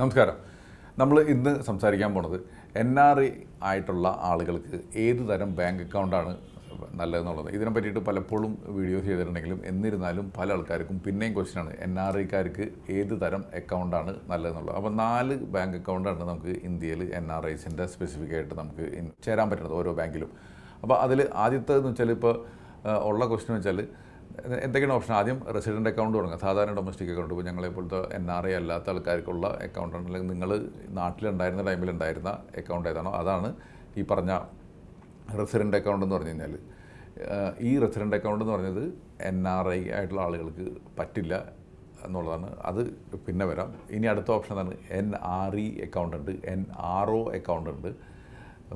നമസ്കാരം. നമ്മൾ ഇന്ന് സംസാരിക്കാൻ പോണത് എൻ ആർ ഐ ആയിട്ടുള്ള ആളുകൾക്ക് ഏത് തരം ബാങ്ക് അക്കൗണ്ടാണ് നല്ലതെന്നുള്ളത്. ഇതിനെ പറ്റിയിട്ട് പലപ്പോഴും വീഡിയോസ് ചെയ്തിട്ടുണ്ടെങ്കിലും എന്നിരുന്നാലും പല ആൾക്കാർക്കും പിന്നെയും ക്വസ്റ്റ്യനാണ് എൻ ആർ ഐക്കാർക്ക് ഏത് തരം അക്കൗണ്ടാണ് നല്ലതെന്നുള്ളത്. അപ്പോൾ നാല് ബാങ്ക് അക്കൗണ്ടാണ് നമുക്ക് ഇന്ത്യയിൽ എൻ ആർ ഐസിന്റെ സ്പെസിഫിക് ആയിട്ട് നമുക്ക് ചേരാൻ പറ്റുന്നത് ഓരോ ബാങ്കിലും അപ്പോൾ അതിൽ എന്ന് വെച്ചാൽ ഇപ്പോൾ ഉള്ള ക്വസ്റ്റ്യൻ വെച്ചാൽ എന്തൊക്കെയാണ് ഓപ്ഷൻ ആദ്യം റെസിഡന്റ് അക്കൗണ്ട് തുടങ്ങുക സാധാരണ ഡൊമസ്റ്റിക് അക്കൗണ്ട് ഇപ്പോൾ ഞങ്ങളെ പോലത്തെ എൻ ആർ ഐ അല്ലാത്ത ആൾക്കാർക്കുള്ള അക്കൗണ്ടാണ് അല്ലെങ്കിൽ നിങ്ങൾ നാട്ടിലുണ്ടായിരുന്ന ടൈമിലുണ്ടായിരുന്ന അക്കൗണ്ട് ഏതാണോ? അതാണ് ഈ പറഞ്ഞ റെസിഡന്റ് അക്കൗണ്ട് എന്ന് പറഞ്ഞു കഴിഞ്ഞാൽ ഈ റെസിഡന്റ് അക്കൗണ്ട് എന്ന് പറഞ്ഞത് എൻ ആർ ഐ ആയിട്ടുള്ള ആളുകൾക്ക് പറ്റില്ല എന്നുള്ളതാണ്. അത് പിന്നെ വരാം. ഇനി അടുത്ത ഓപ്ഷൻ എന്താണ് എൻ ആർ ഇ അക്കൗണ്ട് ഉണ്ട്. എൻ ആർ ഒ അക്കൗണ്ട് ഉണ്ട്.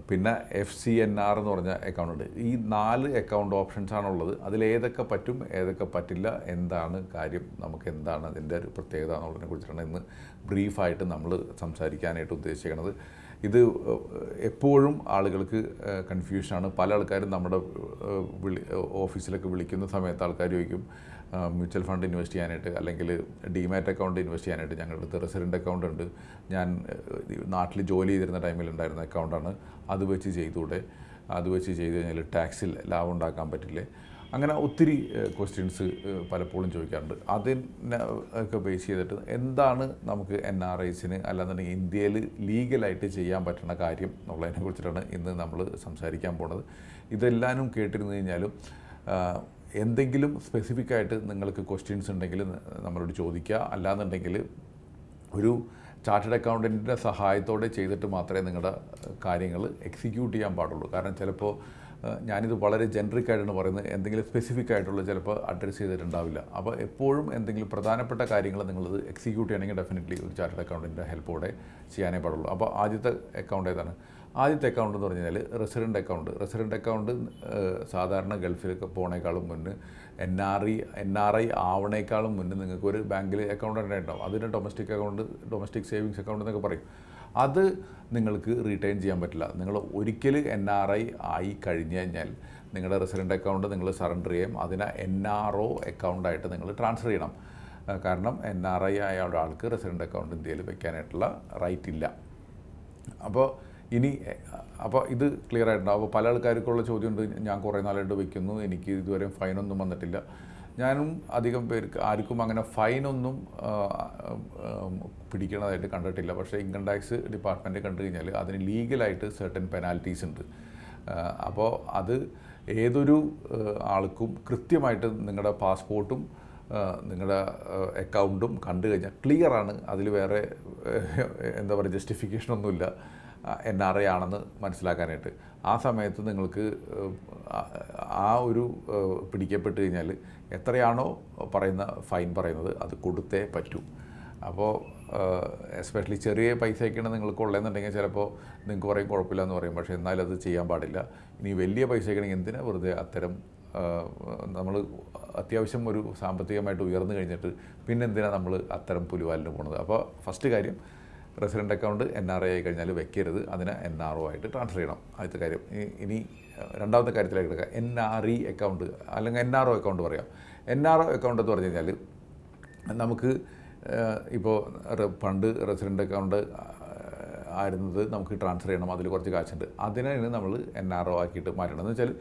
പിന്നെ എഫ് സി എൻ ആർ എന്ന് പറഞ്ഞ അക്കൗണ്ട് ഈ നാല് അക്കൗണ്ട് ഓപ്ഷൻസ് ആണുള്ളത്. അതിലേതൊക്കെ പറ്റും ഏതൊക്കെ പറ്റില്ല എന്താണ് കാര്യം നമുക്ക് എന്താണ് അതിന്റെ ഒരു പ്രത്യേകത എന്നുള്ളതിനെ കുറിച്ചിട്ടാണ് ഇന്ന് ബ്രീഫായിട്ട് നമ്മൾ സംസാരിക്കാനായിട്ട് ഉദ്ദേശിക്കുന്നത്. ഇത് എപ്പോഴും ആളുകൾക്ക് കൺഫ്യൂഷനാണ് പല ആൾക്കാരും നമ്മുടെ വിളി ഓഫീസിലൊക്കെ വിളിക്കുന്ന സമയത്ത് ആൾക്കാർ ചോദിക്കും മ്യൂച്വൽ ഫണ്ട് ഇൻവെസ്റ്റ് ചെയ്യാനായിട്ട് അല്ലെങ്കിൽ ഡിമാറ്റ് അക്കൗണ്ട് ഇൻവെസ്റ്റ് ചെയ്യാനായിട്ട് ഞങ്ങളുടെ അടുത്ത് റെസിഡന്റ് അക്കൗണ്ട് ഉണ്ട്. ഞാൻ നാട്ടിൽ ജോലി ചെയ്തിരുന്ന ടൈമിൽ ഉണ്ടായിരുന്ന അക്കൗണ്ടാണ് അത് വെച്ച് ചെയ്തൂടെ അത് വെച്ച് ചെയ്ത് കഴിഞ്ഞാൽ ടാക്സിൽ ലാഭം ഉണ്ടാക്കാൻ പറ്റില്ലേ? അങ്ങനെ ഒത്തിരി ക്വസ്റ്റ്യൻസ് പലപ്പോഴും ചോദിക്കാറുണ്ട്. അതിനെ ഒക്കെ ബേസ് ചെയ്തിട്ട് എന്താണ് നമുക്ക് എൻ ആർ ഐസിന് അല്ലാന്നുണ്ടെങ്കിൽ ഇന്ത്യയിൽ ലീഗലായിട്ട് ചെയ്യാൻ പറ്റുന്ന കാര്യം എന്നുള്ളതിനെ കുറിച്ചിട്ടാണ് ഇന്ന് നമ്മൾ സംസാരിക്കാൻ പോണത്. ഇതെല്ലാവരും കേട്ടിരുന്നു കഴിഞ്ഞാലും എന്തെങ്കിലും സ്പെസിഫിക് ആയിട്ട് നിങ്ങൾക്ക് ക്വസ്റ്റ്യൻസ് ഉണ്ടെങ്കിൽ നമ്മളോട് ചോദിക്കുക. അല്ലാന്നുണ്ടെങ്കിൽ ഒരു ചാർട്ടേഡ് അക്കൗണ്ടന്റിന്റെ സഹായത്തോടെ ചെയ്തിട്ട് മാത്രമേ നിങ്ങളുടെ കാര്യങ്ങൾ എക്സിക്യൂട്ട് ചെയ്യാൻ പാടുള്ളൂ. കാരണം ചിലപ്പോൾ ഞാനിത് വളരെ ജനറിക് ആയിട്ടാണ് പറയുന്നത്. എന്തെങ്കിലും സ്പെസിഫിക് ആയിട്ടുള്ള ചിലപ്പോൾ അഡ്രസ്സ് ചെയ്തിട്ടുണ്ടാവില്ല. അപ്പോൾ എപ്പോഴും എന്തെങ്കിലും പ്രധാനപ്പെട്ട കാര്യങ്ങൾ നിങ്ങളത് എക്സിക്യൂട്ട് ചെയ്യണമെങ്കിൽ ഡെഫിനറ്റ്ലി ഒരു ചാർട്ടേഡ് അക്കൗണ്ടന്റിന്റെ ഹെൽപ്പോടെ ചെയ്യാനേ പാടുള്ളൂ. അപ്പോൾ ആദ്യത്തെ അക്കൗണ്ട് ഏതാണ്? ആദ്യത്തെ അക്കൗണ്ട് എന്ന് പറഞ്ഞാൽ റെസിഡന്റ് അക്കൗണ്ട് റെസിഡന്റ് അക്കൗണ്ട് സാധാരണ ഗൾഫിലൊക്കെ പോണേക്കാളും മുന്നേ N R I N R I ആവണേക്കാളും മുന്നേ നിങ്ങൾക്ക് ഒരു ബാങ്കിൽ അക്കൗണ്ട് ഉണ്ടാവും അതിന് domestic account domestic savings account എന്നൊക്കെ പറയും. അത് നിങ്ങൾക്ക് റീറ്റെയിൻ ചെയ്യാൻ പറ്റില്ല. നിങ്ങൾ ഒരിക്കൽ എൻ ആർ ഐ ആയി കഴിഞ്ഞു കഴിഞ്ഞാൽ നിങ്ങളുടെ റെസിഡന്റ് അക്കൗണ്ട് നിങ്ങൾ സറണ്ടർ ചെയ്യും. അതിനെ എൻ ആർ ഒ അക്കൗണ്ടായിട്ട് നിങ്ങൾ ട്രാൻസ്ഫർ ചെയ്യണം. കാരണം എൻ ആർ ഐ ആയ ഒരാൾക്ക് റെസിഡന്റ് അക്കൗണ്ട് ഇന്ത്യയിൽ വെക്കാനായിട്ടുള്ള റൈറ്റ് ഇല്ല. അപ്പോൾ ഇനി അപ്പോൾ ഇത് ക്ലിയർ ആയിട്ടുണ്ടാവും. അപ്പോൾ പല ആൾക്കാർക്കുള്ള ചോദ്യമുണ്ട്. ഞാൻ കുറേ നാളായിട്ട് വയ്ക്കുന്നു എനിക്ക് ഇതുവരെ ഫൈനൊന്നും വന്നിട്ടില്ല. ഞാനും അധികം പേർക്ക് ആർക്കും അങ്ങനെ ഫൈനൊന്നും പിടിക്കണതായിട്ട് കണ്ടിട്ടില്ല. പക്ഷേ ഇൻകം ടാക്സ് ഡിപ്പാർട്ട്മെന്റ് കണ്ടു കഴിഞ്ഞാൽ അതിന് ലീഗലായിട്ട് സെർട്ടൻ പെനാൽറ്റീസ് ഉണ്ട്. അപ്പോൾ അത് ഏതൊരു ആൾക്കും കൃത്യമായിട്ട് നിങ്ങളുടെ പാസ്പോർട്ടും നിങ്ങളുടെ അക്കൗണ്ടും കണ്ടു കഴിഞ്ഞാൽ ക്ലിയറാണ് അതിൽ വേറെ എന്താ പറയുക ജസ്റ്റിഫിക്കേഷനൊന്നുമില്ല എൻ ആർ ഐ ആണെന്ന് മനസ്സിലാക്കാനായിട്ട്. ആ സമയത്ത് നിങ്ങൾക്ക് ആ- ഒരു പിടിക്കപ്പെട്ട് കഴിഞ്ഞാൽ എത്രയാണോ പറയുന്ന ഫൈൻ പറയുന്നത് അത് കൊടുത്തേ പറ്റൂ. അപ്പോൾ എസ്പെഷ്യലി ചെറിയ പൈസയൊക്കെയാണ് നിങ്ങൾക്ക് ഉള്ളതെന്നുണ്ടെങ്കിൽ ചിലപ്പോൾ നിങ്ങൾക്ക് പറയും കുഴപ്പമില്ല എന്ന് പറയും. പക്ഷേ എന്നാലും അത് ചെയ്യാൻ പാടില്ല. ഇനി വലിയ പൈസയൊക്കെ ആണെങ്കിൽ എന്തിനാ വെറുതെ അത്തരം നമ്മൾ അത്യാവശ്യം ഒരു സാമ്പത്തികമായിട്ട് ഉയർന്നു കഴിഞ്ഞിട്ട് പിന്നെ എന്തിനാണ് നമ്മൾ അത്തരം പുലിവാലിന് പോകുന്നത് അപ്പോൾ ഫസ്റ്റ് കാര്യം resident account N R I ആയി കഴിഞ്ഞാൽ വെക്കരുത്. അതിനെ എൻ ആർ ഒ ആയിട്ട് ട്രാൻസ്ഫർ ചെയ്യണം. ആദ്യത്തെ കാര്യം. ഇനി രണ്ടാമത്തെ കാര്യത്തിലേക്ക് എടുക്കുക എൻ ആർ ഇ അക്കൗണ്ട് അല്ലെങ്കിൽ എൻ ആർ ഒ അക്കൗണ്ട് പറയാം. എൻ ആർ ഒ അക്കൗണ്ട് എന്ന് പറഞ്ഞു കഴിഞ്ഞാൽ നമുക്ക് ഇപ്പോൾ പണ്ട് റെസിഡന്റ് അക്കൗണ്ട് ആയിരുന്നത് നമുക്ക് ട്രാൻസ്ഫർ ചെയ്യണം അതിൽ കുറച്ച് കാശുണ്ട്. അതിനാണ് നമ്മൾ എൻ ആർ ഒ ആക്കിയിട്ട് മാറ്റണം എന്ന് വെച്ചാൽ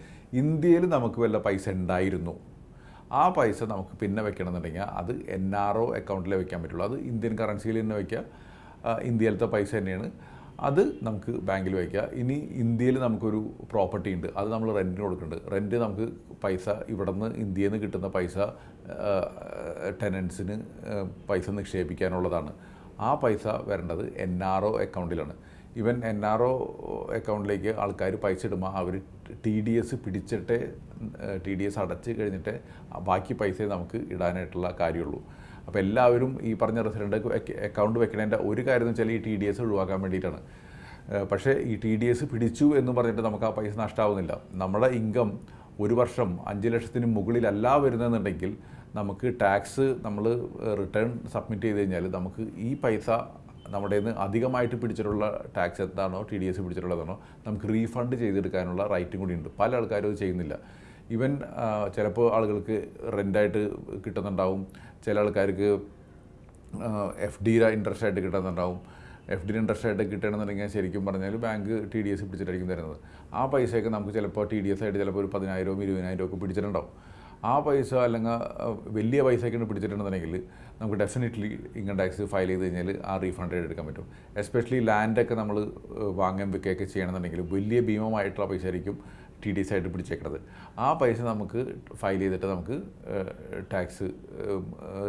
ഇന്ത്യയിൽ നമുക്ക് വല്ല പൈസ ഉണ്ടായിരുന്നു. ആ പൈസ നമുക്ക് പിന്നെ വെക്കണമെന്നുണ്ടെങ്കിൽ അത് എൻ ആർ ഒ അക്കൗണ്ടിലേ വെക്കാൻ പറ്റുള്ളൂ. അത് ഇന്ത്യൻ കറൻസിയിൽ തന്നെ വയ്ക്കുക ഇന്ത്യയിലത്തെ പൈസ തന്നെയാണ്. അത് നമുക്ക് ബാങ്കിൽ വയ്ക്കുക ഇനി ഇന്ത്യയിൽ നമുക്കൊരു പ്രോപ്പർട്ടി ഉണ്ട്. അത് നമ്മൾ റെന്റിന് കൊടുക്കുന്നുണ്ട്. റെന്റ് നമുക്ക് പൈസ ഇവിടെ നിന്ന് ഇന്ത്യയിൽ നിന്ന് കിട്ടുന്ന പൈസ ടെനൻസിന് പൈസ നിക്ഷേപിക്കാനുള്ളതാണ്. ആ പൈസ വരേണ്ടത് എൻ ആർ ഒ അക്കൗണ്ടിലാണ് ഇവൻ എൻ ആർ ഒ അക്കൗണ്ടിലേക്ക് ആൾക്കാർ പൈസ ഇടുമ്പോൾ അവർ ടി ഡി എസ് പിടിച്ചിട്ട് ടി ഡി എസ് അടച്ച് കഴിഞ്ഞിട്ട് ബാക്കി പൈസ നമുക്ക് ഇടാനായിട്ടുള്ള കാര്യമുള്ളൂ. അപ്പോൾ എല്ലാവരും ഈ പറഞ്ഞ റെസിഡന്റ് അക്കൗണ്ട് വെക്കണതിന്റെ ഒരു കാര്യം എന്ന് വെച്ചാൽ ഈ ടി ഡി എസ് ഒഴിവാക്കാൻ വേണ്ടിയിട്ടാണ്. പക്ഷേ ഈ ടി ഡി എസ് പിടിച്ചു എന്ന് പറഞ്ഞിട്ട് നമുക്ക് ആ പൈസ നഷ്ടമാവുന്നില്ല നമ്മുടെ ഇൻകം ഒരു വർഷം അഞ്ച് ലക്ഷത്തിന് മുകളിലല്ല വരുന്നതെന്നുണ്ടെങ്കിൽ നമുക്ക് ടാക്സ് നമ്മൾ റിട്ടേൺ സബ്മിറ്റ് ചെയ്ത് കഴിഞ്ഞാൽ നമുക്ക് ഈ പൈസ നമ്മുടെ നിന്ന് അധികമായിട്ട് പിടിച്ചിട്ടുള്ള ടാക്സ് എന്താണോ ടി ഡി എസ് പിടിച്ചിട്ടുള്ളതാണോ നമുക്ക് റീഫണ്ട് ചെയ്തെടുക്കാനുള്ള റൈറ്റും കൂടി ഉണ്ട്. പല ആൾക്കാരും അത് ചെയ്യുന്നില്ല. ഈവൻ ചിലപ്പോൾ ആളുകൾക്ക് റെന്റായിട്ട് കിട്ടുന്നുണ്ടാവും. ചില ആൾക്കാർക്ക് എഫ് ഡിയുടെ ഇൻട്രസ്റ്റ് ആയിട്ട് കിട്ടുന്നുണ്ടാവും. എഫ് ഡി ഇൻട്രസ്റ്റ് ആയിട്ട് കിട്ടണമെന്നുണ്ടെങ്കിൽ ശരിക്കും പറഞ്ഞാൽ ബാങ്ക് ടി ഡി എസ് പിടിച്ചിട്ടായിരിക്കും തരുന്നത്. ആ പൈസയൊക്കെ നമുക്ക് ചിലപ്പോൾ ടി ഡി എസ് ആയിട്ട് ചിലപ്പോൾ ഒരു പതിനായിരവും ഇരുപതിനായിരവും ഒക്കെ പിടിച്ചിട്ടുണ്ടാവും. ആ പൈസ അല്ലെങ്കിൽ വലിയ പൈസയൊക്കെ പിടിച്ചിട്ടുണ്ടെന്നുണ്ടെങ്കിൽ നമുക്ക് ഡെഫിനറ്റ്ലി ഇൻകം ടാക്സ് ഫയൽ ചെയ്ത് കഴിഞ്ഞാൽ ആ റീഫണ്ട് എടുക്കാൻ പറ്റും. എസ്പെഷ്യലി ലാൻഡൊക്കെ നമ്മൾ വാങ്ങാൻ വെക്കുകയൊക്കെ ചെയ്യണമെന്നുണ്ടെങ്കിൽ വലിയ ഭീമമായിട്ടുള്ള പൈസ ആയിരിക്കും ടി ഡി എസ് ആയിട്ട് പിടിച്ചേക്കുന്നത് ആ പൈസ നമുക്ക് ഫയൽ ചെയ്തിട്ട് നമുക്ക് ടാക്സ്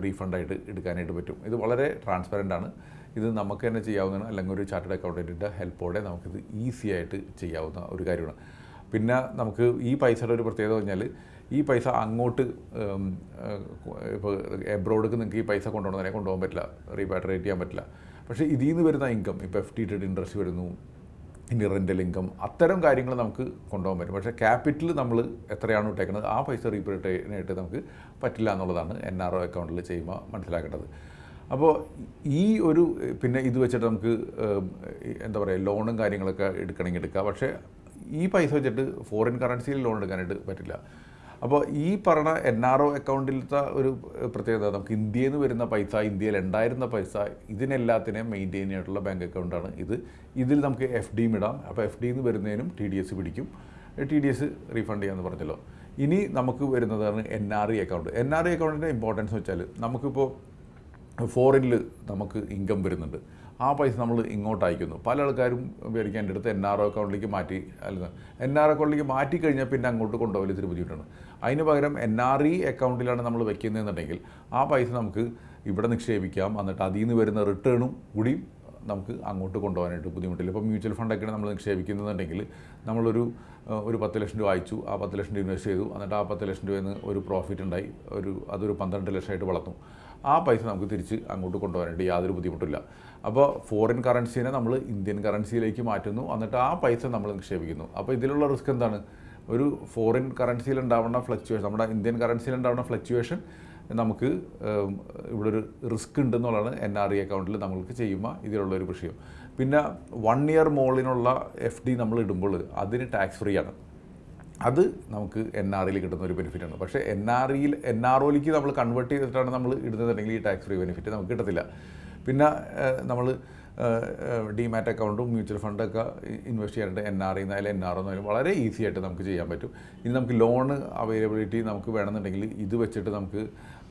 റീഫണ്ടായിട്ട് എടുക്കാനായിട്ട് പറ്റും. ഇത് വളരെ ട്രാൻസ്പെറന്റ് ആണ്. ഇത് നമുക്ക് തന്നെ ചെയ്യാവുന്നതാണ്. അല്ലെങ്കിൽ ഒരു ചാർട്ടേഡ് അക്കൗണ്ടന്റിന്റെ ഹെൽപ്പോടെ നമുക്കിത് ഈസി ആയിട്ട് ചെയ്യാവുന്ന ഒരു കാര്യമാണ്. പിന്നെ നമുക്ക് ഈ പൈസയുടെ ഒരു പ്രത്യേകത പറഞ്ഞാൽ ഈ പൈസ അങ്ങോട്ട് ഇപ്പോൾ എബ്രോഡ്ക്ക് നിങ്ങൾക്ക് ഈ പൈസ കൊണ്ടുപോകണമെന്നെ കൊണ്ടുപോകാൻ പറ്റില്ല റീപാട്രേറ്റ് ചെയ്യാൻ പറ്റില്ല. പക്ഷേ ഇതിൽ നിന്ന് വരുന്ന ഇൻകം ഇപ്പോൾ എഫ് ടി ടെഡ് ഇൻട്രസ്റ്റ് വരുന്നു ഇനി റെന്റൽ ഇൻകം അത്തരം കാര്യങ്ങൾ നമുക്ക് കൊണ്ടുപോകാൻ പറ്റും. പക്ഷേ ക്യാപിറ്റൽ നമ്മൾ എത്രയാണ് ഇട്ടേക്കുന്നത് ആ പൈസ റീപേറ്റായിട്ട് നമുക്ക് പറ്റില്ല എന്നുള്ളതാണ് എൻ ആർ ഒ അക്കൗണ്ടിൽ ചെയ്യുമ്പോൾ മനസ്സിലാക്കേണ്ടത്. അപ്പോൾ ഈ ഒരു പിന്നെ ഇത് വെച്ചിട്ട് നമുക്ക് എന്താ പറയുക ലോണും കാര്യങ്ങളൊക്കെ എടുക്കണമെങ്കിൽ എടുക്കാം. പക്ഷേ ഈ പൈസ വെച്ചിട്ട് ഫോറിൻ കറൻസിയിൽ ലോൺ എടുക്കാനായിട്ട് പറ്റില്ല. അപ്പോൾ ഈ പറഞ്ഞ എൻ ആർ ഒ അക്കൗണ്ടിലത്തെ ഒരു പ്രത്യേകത നമുക്ക് ഇന്ത്യയിൽ നിന്ന് വരുന്ന പൈസ ഇന്ത്യയിൽ ഉണ്ടായിരുന്ന പൈസ ഇതിനെല്ലാത്തിനെയും മെയിന്റെയിൻ ചെയ്തിട്ടുള്ള ബാങ്ക് അക്കൗണ്ടാണ് ഇത്. ഇതിൽ നമുക്ക് എഫ് ഡിയും ഇടാം. അപ്പോൾ എഫ് ഡിയിൽ നിന്ന് വരുന്നതിനും ടി ഡി എസ് പിടിക്കും. ടി ഡി എസ് റീഫണ്ട് ചെയ്യാമെന്ന് പറഞ്ഞല്ലോ. ഇനി നമുക്ക് വരുന്നതാണ് N R E account N R E അക്കൗണ്ടിന്റെ ഇമ്പോർട്ടൻസ് വെച്ചാൽ നമുക്കിപ്പോൾ ഫോറിനിൽ നമുക്ക് ഇൻകം വരുന്നുണ്ട്. ആ പൈസ നമ്മൾ ഇങ്ങോട്ട് അയക്കുന്നു. പല ആൾക്കാരും വിചാരിക്കാൻ എന്റെ അടുത്ത് എൻ ആർ ഒ അക്കൗണ്ടിലേക്ക് മാറ്റി അല്ല എൻ ആർ അക്കൗണ്ടിലേക്ക് മാറ്റി കഴിഞ്ഞാൽ പിന്നെ അങ്ങോട്ട് കൊണ്ടുപോകൽ ഇത്തിരി ബുദ്ധിമുട്ടാണ്. അതിന് പകരം എൻ ആർ ഇ അക്കൗണ്ടിലാണ് നമ്മൾ വെക്കുന്നതെന്നുണ്ടെങ്കിൽ ആ പൈസ നമുക്ക് ഇവിടെ നിക്ഷേപിക്കാം. എന്നിട്ട് അതിൽ നിന്ന് വരുന്ന റിട്ടേണും കൂടി നമുക്ക് അങ്ങോട്ട് കൊണ്ടുപോകാനായിട്ട് ബുദ്ധിമുട്ടില്ല. ഇപ്പോൾ മ്യൂച്വൽ ഫണ്ടൊക്കെയാണ് നമ്മൾ നിക്ഷേപിക്കുന്നതെന്നുണ്ടെങ്കിൽ നമ്മളൊരു ഒരു പത്ത് ലക്ഷം രൂപ അയച്ചു. ആ പത്ത് ലക്ഷം രൂപ ഇൻവെസ്റ്റ് ചെയ്തു. എന്നിട്ട് ആ പത്ത് ലക്ഷം രൂപയിൽ നിന്ന് ഒരു പ്രോഫിറ്റ് ഉണ്ടായി. ഒരു അതൊരു പന്ത്രണ്ട് ലക്ഷമായിട്ട് വളർന്നു. ആ പൈസ നമുക്ക് തിരിച്ച് അങ്ങോട്ട് കൊണ്ടുപോകാനായിട്ട് യാതൊരു ബുദ്ധിമുട്ടില്ല. അപ്പോൾ ഫോറിൻ കറൻസീനെ നമ്മൾ ഇന്ത്യൻ കറൻസിയിലേക്ക് മാറ്റുന്നു. എന്നിട്ട് ആ പൈസ നമ്മൾ നിക്ഷേപിക്കുന്നു. അപ്പോൾ ഇതിലുള്ള റിസ്ക് എന്താണ്? ഒരു ഫോറിൻ കറൻസിയിൽ ഉണ്ടാവുന്ന ഫ്ലക്ച്വേഷൻ നമ്മുടെ ഇന്ത്യൻ കറൻസിയിൽ ഉണ്ടാവുന്ന ഫ്ലക്ച്വേഷൻ നമുക്ക് ഇവിടെ ഒരു റിസ്ക് ഉണ്ടെന്നുള്ളതാണ് എൻ ആർ ഇ അക്കൗണ്ടിൽ നമ്മൾക്ക് ചെയ്യുമ്പോൾ ഇതിലുള്ള ഒരു വിഷയം. പിന്നെ വൺ ഇയർ മോളിനുള്ള എഫ് ഡി നമ്മൾ ഇടുമ്പോൾ അതിന് ടാക്സ് ഫ്രീ ആണ്. അത് നമുക്ക് എൻ ആർ ഇയിൽ കിട്ടുന്ന ഒരു ബെനിഫിറ്റ് ആണ്. പക്ഷേ എൻ ആർ ഇയിൽ എൻ ആർ ഒയിലേക്ക് നമ്മൾ കൺവേർട്ട് ചെയ്തിട്ടാണ് നമ്മൾ ഇടുന്നതെങ്കിൽ ഈ ടാക്സ് ഫ്രീ ബെനിഫിറ്റ് നമുക്ക് കിട്ടത്തില്ല. പിന്നെ നമ്മൾ ഡിമാറ്റ് അക്കൗണ്ടും മ്യൂച്വൽ ഫണ്ടൊക്കെ ഇൻവെസ്റ്റ് ചെയ്യാനായിട്ട് N R I N R എന്നായാലും വളരെ ഈസി ആയിട്ട് നമുക്ക് ചെയ്യാൻ പറ്റും. ഇനി നമുക്ക് ലോൺ അവൈലബിലിറ്റി നമുക്ക് വേണമെന്നുണ്ടെങ്കിൽ ഇത് വെച്ചിട്ട് നമുക്ക്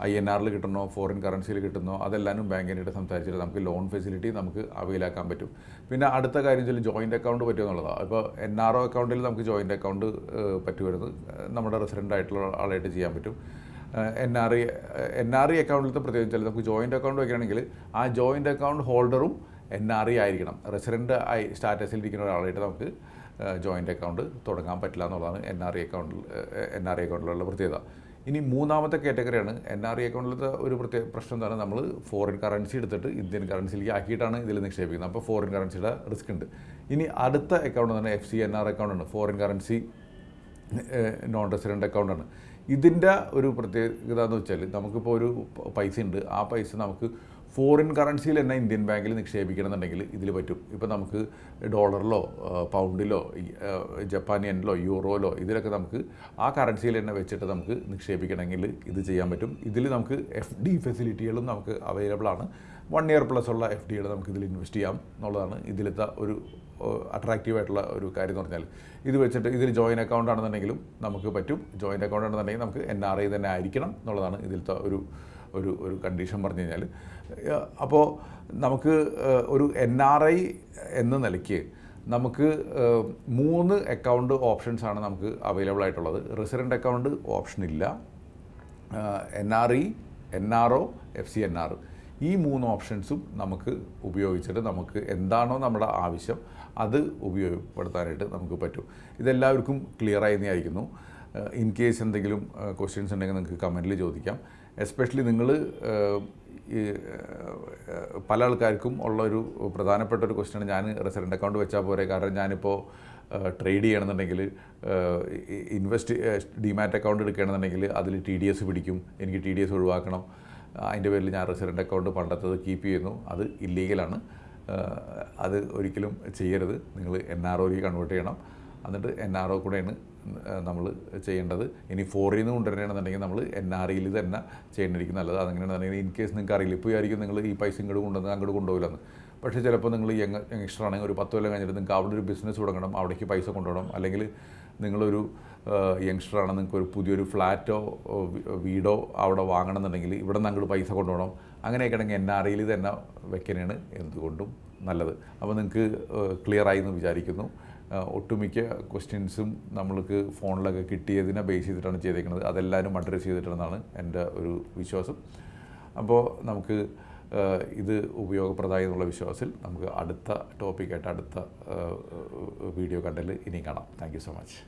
ഐ എൻ ആറിൽ കിട്ടണോ ഫോറിൻ കറൻസിയിൽ കിട്ടുന്നോ അതെല്ലാനും ബാങ്കിനായിട്ട് സംസാരിച്ചിട്ട് നമുക്ക് ലോൺ ഫെസിലിറ്റി നമുക്ക് അവൈലാക്കാൻ പറ്റും. പിന്നെ അടുത്ത കാര്യം വെച്ചാൽ ജോയിന്റ് അക്കൗണ്ട് പറ്റുമോ എന്നുള്ളതാണ് ഇപ്പോൾ എൻ ആർ ഒ അക്കൗണ്ടിൽ നമുക്ക് ജോയിന്റ് അക്കൗണ്ട് പറ്റുമായിരുന്നു നമ്മുടെ റെസിഡന്റ് ആയിട്ടുള്ള ആളായിട്ട് ചെയ്യാൻ പറ്റും. N R I N R I അക്കൗണ്ടിലത്തെ പ്രത്യേകിച്ച് നമുക്ക് ജോയിന്റ് അക്കൗണ്ട് വയ്ക്കുകയാണെങ്കിൽ ആ ജോയിന്റ് അക്കൗണ്ട് ഹോൾഡറും എൻ ആർ ഐ ആയിരിക്കണം റെസിഡന്റ് ആയി സ്റ്റാറ്റസിൽ ഇരിക്കുന്ന ഒരാളായിട്ട് നമുക്ക് ജോയിന്റ് അക്കൗണ്ട് തുടങ്ങാൻ പറ്റില്ല എന്നുള്ളതാണ് എൻ ആർ ഐ അക്കൗണ്ടിൽ എൻ ആർ ഐ അക്കൗണ്ടിലുള്ള പ്രത്യേകത. ഇനി മൂന്നാമത്തെ കാറ്റഗറിയാണ് എൻ ആർ ഐ അക്കൗണ്ടിലത്തെ ഒരു പ്രത്യേക പ്രശ്നം എന്താണ്? നമ്മൾ ഫോറിൻ കറൻസി എടുത്തിട്ട് ഇന്ത്യൻ കറൻസിയിലേക്ക് ആക്കിയിട്ടാണ് ഇതിൽ നിക്ഷേപിക്കുന്നത്. അപ്പോൾ ഫോറിൻ കറൻസിയുടെ റിസ്ക് ഉണ്ട്. ഇനി അടുത്ത അക്കൗണ്ട് എന്ന് പറഞ്ഞാൽ എഫ് സി എൻ ആർ അക്കൗണ്ടാണ് ഫോറിൻ കറൻസി നോൺ റെസിഡന്റ് അക്കൗണ്ടാണ് ഇതിന്റെ ഒരു പ്രത്യേകത എന്ന് വെച്ചാൽ നമുക്കിപ്പോൾ ഒരു പൈസ ഉണ്ട്. ആ പൈസ നമുക്ക് ഫോറിൻ കറൻസിയിൽ തന്നെ ഇന്ത്യൻ ബാങ്കിൽ നിക്ഷേപിക്കണമെന്നുണ്ടെങ്കിൽ ഇതിൽ പറ്റും. ഇപ്പോൾ നമുക്ക് ഡോളറിലോ പൗണ്ടിലോ ജപ്പാനിയനിലോ യൂറോയിലോ ഇതിലൊക്കെ നമുക്ക് ആ കറൻസിയിൽ തന്നെ വെച്ചിട്ട് നമുക്ക് നിക്ഷേപിക്കണമെങ്കിൽ ഇത് ചെയ്യാൻ പറ്റും. ഇതിൽ നമുക്ക് എഫ് ഡി ഫെസിലിറ്റികളും നമുക്ക് അവൈലബിൾ ആണ്. വൺ ഇയർ പ്ലസ് ഉള്ള എഫ് ഡികൾ നമുക്ക് ഇതിൽ ഇൻവെസ്റ്റ് ചെയ്യാം എന്നുള്ളതാണ് ഇതിലത്തെ ഒരു അട്രാക്റ്റീവ് ആയിട്ടുള്ള ഒരു കാര്യം എന്ന് പറഞ്ഞാൽ ഇത് വെച്ചിട്ട് ഇതിൽ ജോയിൻ അക്കൗണ്ട് ആണെന്നുണ്ടെങ്കിലും നമുക്ക് പറ്റും. ജോയിന്റ് അക്കൗണ്ട് ആണെന്നുണ്ടെങ്കിൽ നമുക്ക് എൻ ആർ ഐ തന്നെ ആയിരിക്കണം എന്നുള്ളതാണ് ഇതിലത്തെ ഒരു ഒരു ഒരു കണ്ടീഷൻ പറഞ്ഞു കഴിഞ്ഞാൽ അപ്പോൾ നമുക്ക് ഒരു എൻ ആർ ഐ എന്ന നിലയ്ക്ക് നമുക്ക് മൂന്ന് അക്കൗണ്ട് ഓപ്ഷൻസ് ആണ് നമുക്ക് അവൈലബിൾ ആയിട്ടുള്ളത്. റെസിഡന്റ് അക്കൗണ്ട് ഓപ്ഷൻ ഇല്ല. N R E N R O F C N R ഈ മൂന്ന് ഓപ്ഷൻസും നമുക്ക് ഉപയോഗിച്ചിട്ട് നമുക്ക് എന്താണോ നമ്മുടെ ആവശ്യം അത് ഉപയോഗപ്പെടുത്താനായിട്ട് നമുക്ക് പറ്റും. ഇതെല്ലാവർക്കും ക്ലിയറായി വിചാരിക്കുന്നു. ഇൻ കേസ് എന്തെങ്കിലും ക്വസ്റ്റ്യൻസ് ഉണ്ടെങ്കിൽ നിങ്ങൾക്ക് കമന്റിൽ ചോദിക്കാം. എസ്പെഷ്യലി നിങ്ങൾ പല ആൾക്കാർക്കും ഉള്ള ഒരു പ്രധാനപ്പെട്ട ഒരു ക്വസ്റ്റ്യൻ ഞാൻ റെസിഡന്റ് അക്കൗണ്ട് വെച്ചാൽ പോരെ. കാരണം ഞാനിപ്പോൾ ട്രേഡ് ചെയ്യണമെന്നുണ്ടെങ്കിൽ ഇൻവെസ്റ്റ് ഡിമാറ്റ് അക്കൗണ്ട് എടുക്കുകയാണെന്നുണ്ടെങ്കിൽ അതിൽ ടി ഡി എസ് പിടിക്കും. എനിക്ക് ടി ഡി എസ് ഒഴിവാക്കണം. അതിന്റെ പേരിൽ ഞാൻ റെസിഡന്റ് അക്കൗണ്ട് പണ്ടത്തത് കീപ്പ് ചെയ്യുന്നു. അത് ഇല്ലീഗലാണ് അത് ഒരിക്കലും ചെയ്യരുത്. നിങ്ങൾ എൻ ആർ ഒയിലേക്ക് കൺവേർട്ട് ചെയ്യണം. എന്നിട്ട് എൻ ആർ ഒ കൂടെയാണ് നമ്മൾ ചെയ്യേണ്ടത്. ഇനി ഫോറിൽ നിന്ന് കൊണ്ടുവരണമെന്നുണ്ടെങ്കിൽ നമ്മൾ എൻ ആർ ഇയിൽ തന്നെ ചെയ്യേണ്ടിയിരിക്കും നല്ലത്. അതെങ്ങനെയാണെന്നുണ്ടെങ്കിൽ ഇൻ കേസ് നിങ്ങൾക്ക് അറിയില്ല ഇപ്പോൾ ആയിരിക്കും നിങ്ങൾ ഈ പൈസ ഇങ്ങോട്ട് കൊണ്ടുവന്ന് അങ്ങോട്ട് കൊണ്ടുപോകില്ലെന്ന്. പക്ഷേ ചിലപ്പോൾ നിങ്ങൾ യങ് യങ്സ്റ്റർ ആണെങ്കിൽ ഒരു പത്ത് കൊല്ലം കഴിഞ്ഞിട്ട് നിങ്ങൾക്ക് അവിടെ ഒരു ബിസിനസ് തുടങ്ങണം അവിടേക്ക് പൈസ കൊണ്ടുപോകണം. അല്ലെങ്കിൽ നിങ്ങളൊരു യങ്സ്റ്റർ ആണ് നിങ്ങൾക്ക് ഒരു പുതിയൊരു ഫ്ലാറ്റോ വീടോ അവിടെ വാങ്ങണമെന്നുണ്ടെങ്കിൽ ഇവിടെ നിന്ന് അങ്ങോട്ട് പൈസ കൊണ്ടുപോകണം. അങ്ങനെയൊക്കെ ആണെങ്കിൽ എൻ ആർ ഐയിൽ തന്നെ വെക്കാനാണ് എന്തുകൊണ്ടും നല്ലത്. അപ്പോൾ നിങ്ങൾക്ക് ക്ലിയർ ആയി എന്ന് വിചാരിക്കുന്നു. ഒട്ടുമിക്ക ക്വസ്റ്റ്യൻസും നമ്മൾക്ക് ഫോണിലൊക്കെ കിട്ടിയതിനെ ബേസ് ചെയ്തിട്ടാണ് ചെയ്തേക്കുന്നത്. അതെല്ലാവരും അഡ്രസ്സ് ചെയ്തിട്ടുണ്ടെന്നാണ് എന്റെ ഒരു വിശ്വാസം. അപ്പോൾ നമുക്ക് ഇത് ഉപയോഗപ്രദമായി എന്നുള്ള വിശ്വാസത്തിൽ നമുക്ക് അടുത്ത ടോപ്പിക്കായിട്ട് അടുത്ത വീഡിയോ കണ്ടതിൽ ഇനിയും കാണാം. Thank so much